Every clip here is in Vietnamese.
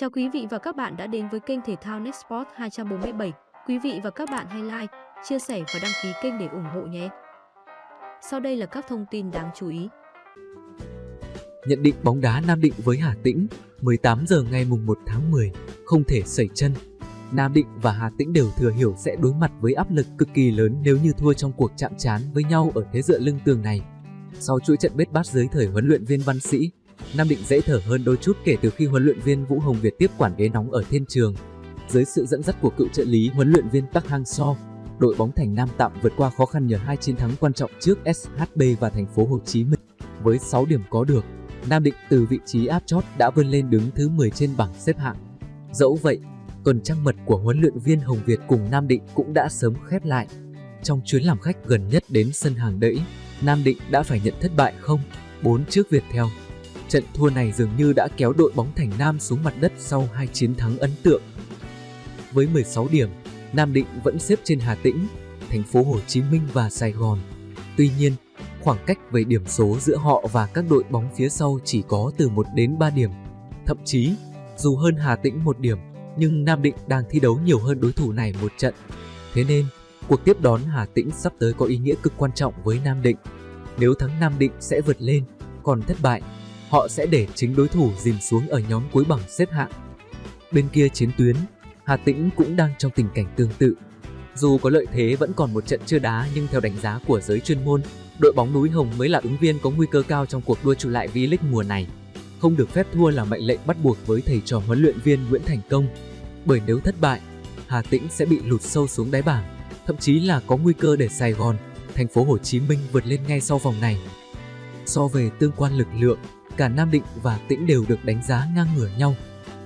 Chào quý vị và các bạn đã đến với kênh thể thao Nextport 247. Quý vị và các bạn hãy like, chia sẻ và đăng ký kênh để ủng hộ nhé. Sau đây là các thông tin đáng chú ý. Nhận định bóng đá Nam Định với Hà Tĩnh, 18 giờ ngày mùng 1 tháng 10, không thể sẩy chân. Nam Định và Hà Tĩnh đều thừa hiểu sẽ đối mặt với áp lực cực kỳ lớn nếu như thua trong cuộc chạm trán với nhau ở thế dựa lưng tường này. Sau chuỗi trận bết bát dưới thời huấn luyện viên Văn Sĩ, Nam Định dễ thở hơn đôi chút kể từ khi huấn luyện viên Vũ Hồng Việt tiếp quản ghế nóng ở thiên trường. Dưới sự dẫn dắt của cựu trợ lý huấn luyện viên Park Hang-seo, đội bóng Thành Nam tạm vượt qua khó khăn nhờ hai chiến thắng quan trọng trước SHB và thành phố Hồ Chí Minh. Với 6 điểm có được, Nam Định từ vị trí áp chót đã vươn lên đứng thứ 10 trên bảng xếp hạng. Dẫu vậy, tuần trăng mật của huấn luyện viên Hồng Việt cùng Nam Định cũng đã sớm khép lại. Trong chuyến làm khách gần nhất đến sân hàng đẫy, Nam Định đã phải nhận thất bại không 4 trước Việt Theo. Trận thua này dường như đã kéo đội bóng Thành Nam xuống mặt đất sau hai chiến thắng ấn tượng. Với 16 điểm, Nam Định vẫn xếp trên Hà Tĩnh, thành phố Hồ Chí Minh và Sài Gòn. Tuy nhiên, khoảng cách về điểm số giữa họ và các đội bóng phía sau chỉ có từ 1 đến 3 điểm. Thậm chí, dù hơn Hà Tĩnh một điểm, nhưng Nam Định đang thi đấu nhiều hơn đối thủ này một trận. Thế nên, cuộc tiếp đón Hà Tĩnh sắp tới có ý nghĩa cực quan trọng với Nam Định. Nếu thắng Nam Định sẽ vượt lên, còn thất bại họ sẽ để chính đối thủ dìm xuống ở nhóm cuối bảng xếp hạng. Bên kia chiến tuyến, Hà Tĩnh cũng đang trong tình cảnh tương tự. Dù có lợi thế vẫn còn một trận chưa đá nhưng theo đánh giá của giới chuyên môn, đội bóng núi Hồng mới là ứng viên có nguy cơ cao trong cuộc đua trụ lại V-League mùa này. Không được phép thua là mệnh lệnh bắt buộc với thầy trò huấn luyện viên Nguyễn Thành Công. Bởi nếu thất bại, Hà Tĩnh sẽ bị lụt sâu xuống đáy bảng, thậm chí là có nguy cơ để Sài Gòn, thành phố Hồ Chí Minh vượt lên ngay sau vòng này. So về tương quan lực lượng, cả Nam Định và Tĩnh đều được đánh giá ngang ngửa nhau.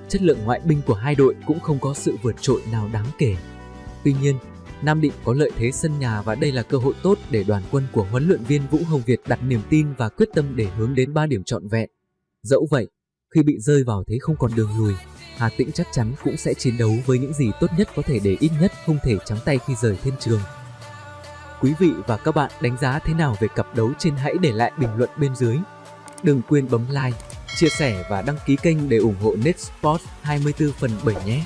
Chất lượng ngoại binh của hai đội cũng không có sự vượt trội nào đáng kể. Tuy nhiên, Nam Định có lợi thế sân nhà và đây là cơ hội tốt để đoàn quân của huấn luyện viên Vũ Hồng Việt đặt niềm tin và quyết tâm để hướng đến 3 điểm trọn vẹn. Dẫu vậy, khi bị rơi vào thế không còn đường lùi, Hà Tĩnh chắc chắn cũng sẽ chiến đấu với những gì tốt nhất có thể để ít nhất không thể trắng tay khi rời thiên trường. Quý vị và các bạn đánh giá thế nào về cặp đấu trên hãy để lại bình luận bên dưới. Đừng quên bấm like, chia sẻ và đăng ký kênh để ủng hộ Netsport 24 phần 7 nhé!